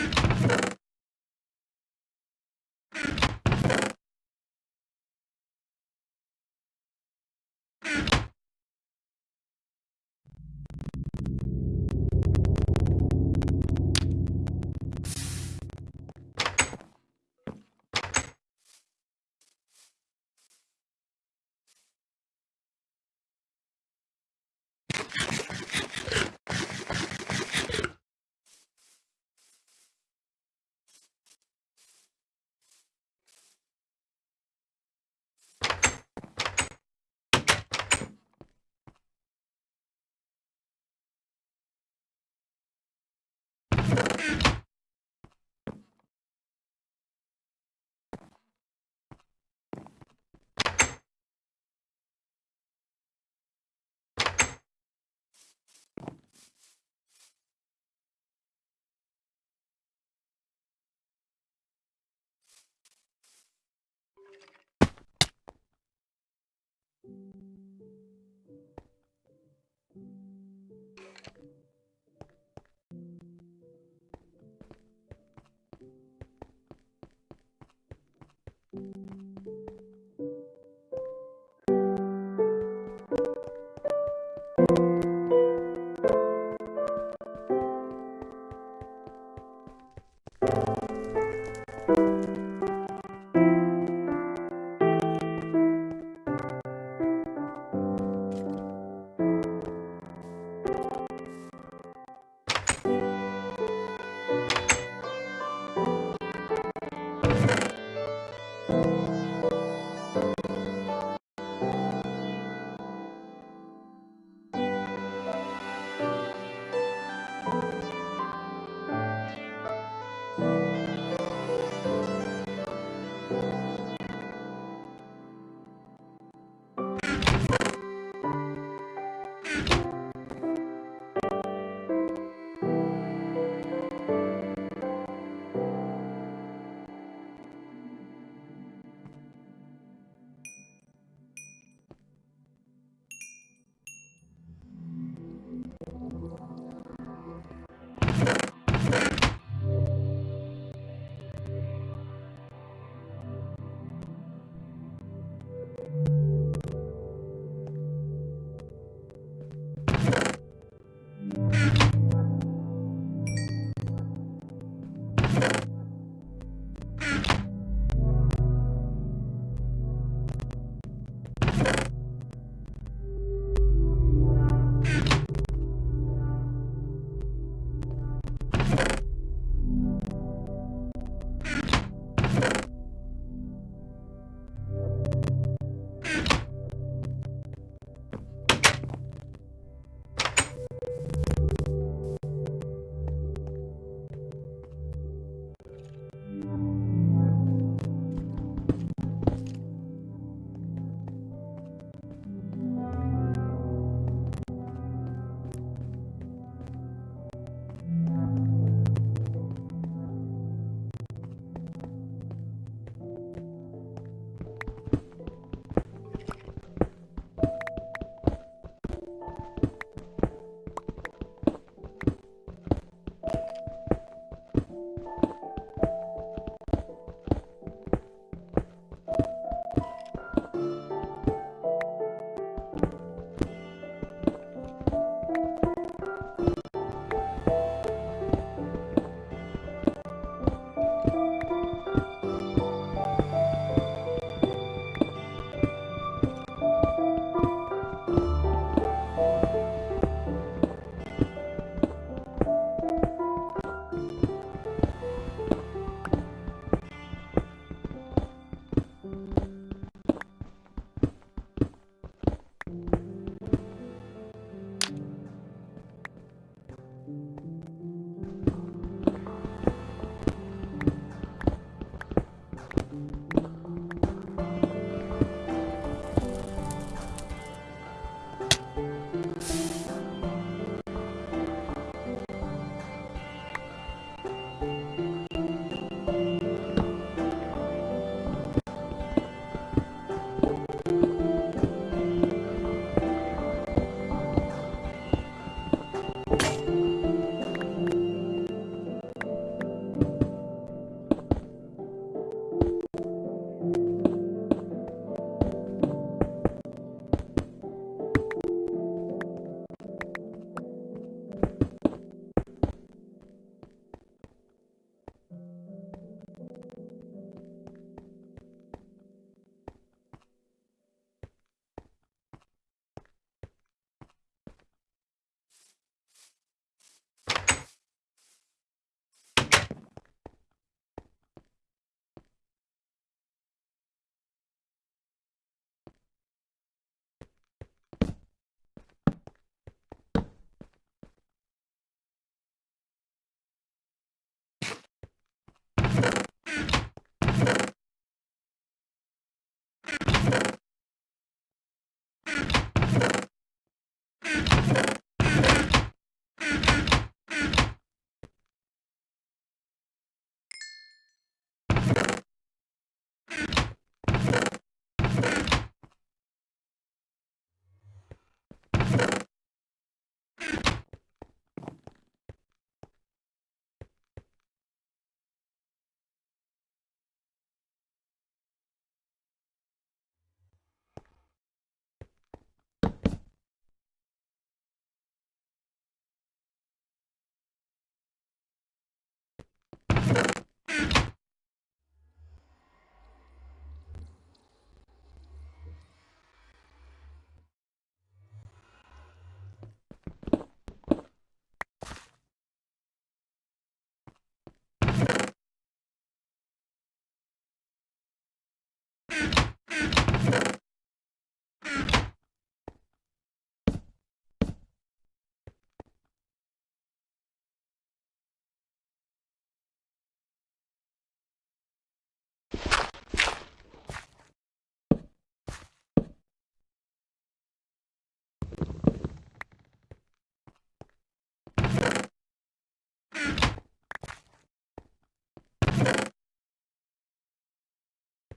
Yeah.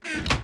you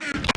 you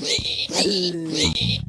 Wee!